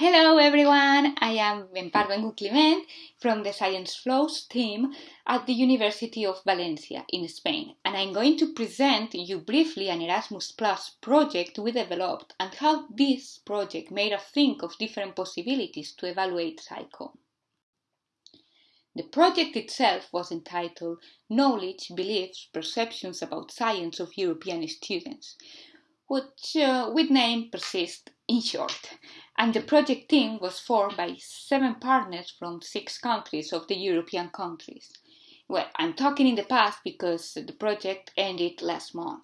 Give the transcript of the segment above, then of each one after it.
Hello everyone, I am Empar Vengut Climent from the Science Flows team at the University of Valencia in Spain and I'm going to present you briefly an Erasmus Plus project we developed and how this project made us think of different possibilities to evaluate SciComm. The project itself was entitled Knowledge, Beliefs, Perceptions about Science of European Students, which uh, with name persists in short. And the project team was formed by seven partners from six countries of the European countries. Well, I'm talking in the past because the project ended last month.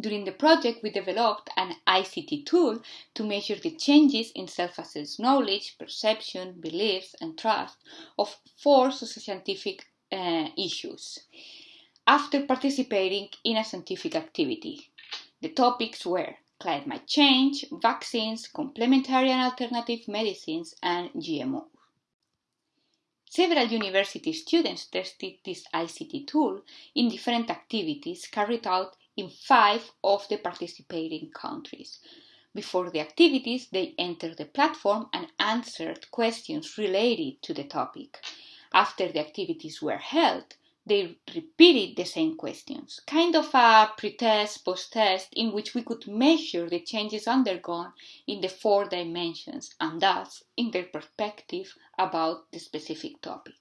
During the project, we developed an ICT tool to measure the changes in self-assessed knowledge, perception, beliefs, and trust of four socioscientific uh, issues after participating in a scientific activity. The topics were climate change, vaccines, complementary and alternative medicines, and GMO. Several university students tested this ICT tool in different activities carried out in five of the participating countries. Before the activities, they entered the platform and answered questions related to the topic. After the activities were held, they repeated the same questions, kind of a pre-test, post-test, in which we could measure the changes undergone in the four dimensions and thus in their perspective about the specific topic.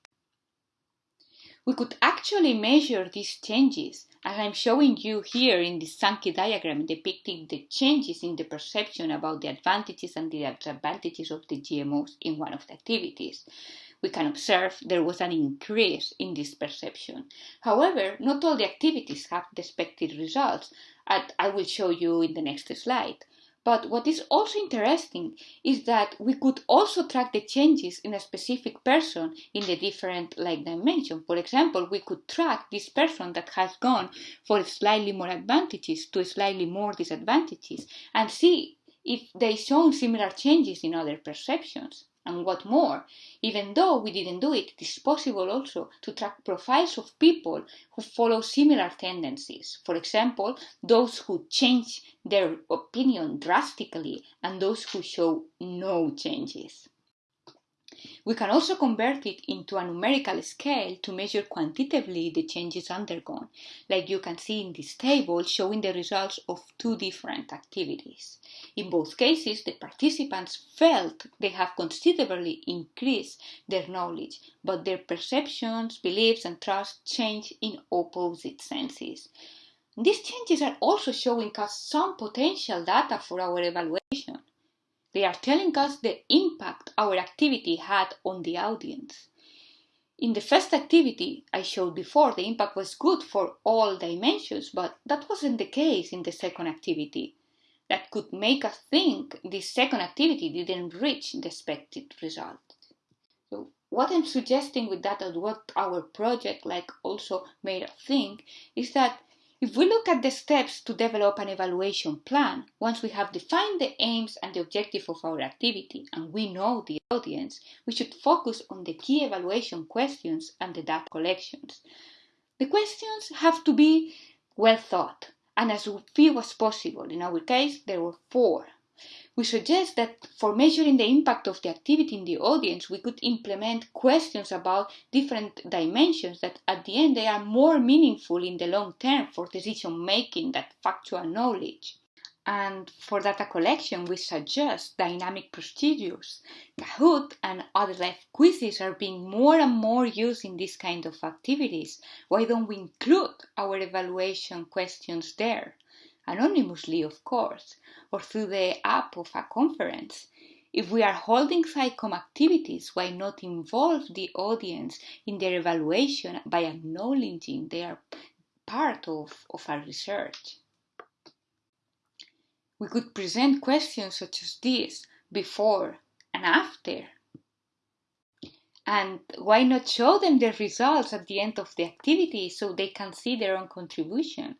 We could actually measure these changes, as I'm showing you here in this Sankey diagram depicting the changes in the perception about the advantages and the disadvantages of the GMOs in one of the activities we can observe there was an increase in this perception. However, not all the activities have the expected results, as I will show you in the next slide. But what is also interesting is that we could also track the changes in a specific person in the different like dimension. For example, we could track this person that has gone for slightly more advantages to slightly more disadvantages and see if they show similar changes in other perceptions. And what more, even though we didn't do it, it is possible also to track profiles of people who follow similar tendencies. For example, those who change their opinion drastically and those who show no changes. We can also convert it into a numerical scale to measure quantitatively the changes undergone, like you can see in this table showing the results of two different activities. In both cases, the participants felt they have considerably increased their knowledge, but their perceptions, beliefs, and trust change in opposite senses. These changes are also showing us some potential data for our evaluation. They are telling us the impact our activity had on the audience. In the first activity I showed before, the impact was good for all dimensions, but that wasn't the case in the second activity. That could make us think this second activity didn't reach the expected result. So what I'm suggesting with that and what our project like also made us think is that if we look at the steps to develop an evaluation plan, once we have defined the aims and the objective of our activity and we know the audience, we should focus on the key evaluation questions and the data collections. The questions have to be well thought and as few as possible. In our case, there were four. We suggest that for measuring the impact of the activity in the audience, we could implement questions about different dimensions that at the end they are more meaningful in the long term for decision making than factual knowledge. And for data collection, we suggest dynamic procedures. Kahoot and other live quizzes are being more and more used in this kind of activities. Why don't we include our evaluation questions there? Anonymously of course, or through the app of a conference. If we are holding SciComm activities, why not involve the audience in their evaluation by acknowledging they are part of, of our research? We could present questions such as this before and after. And why not show them the results at the end of the activity so they can see their own contribution?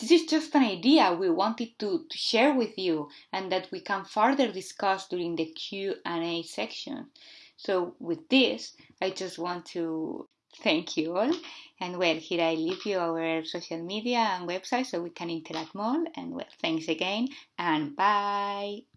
This is just an idea we wanted to, to share with you and that we can further discuss during the Q&A section. So with this, I just want to thank you all. And well, here I leave you our social media and website so we can interact more. And well, thanks again and bye.